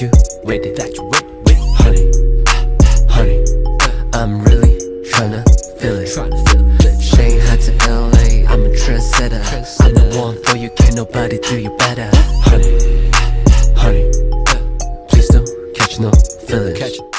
you with it That you with, with Honey, honey I'm really tryna feel it. Shanghai to LA, I'm a trendsetter. I'm the one for you, can't nobody do you better. Honey, honey Please don't catch no feelings.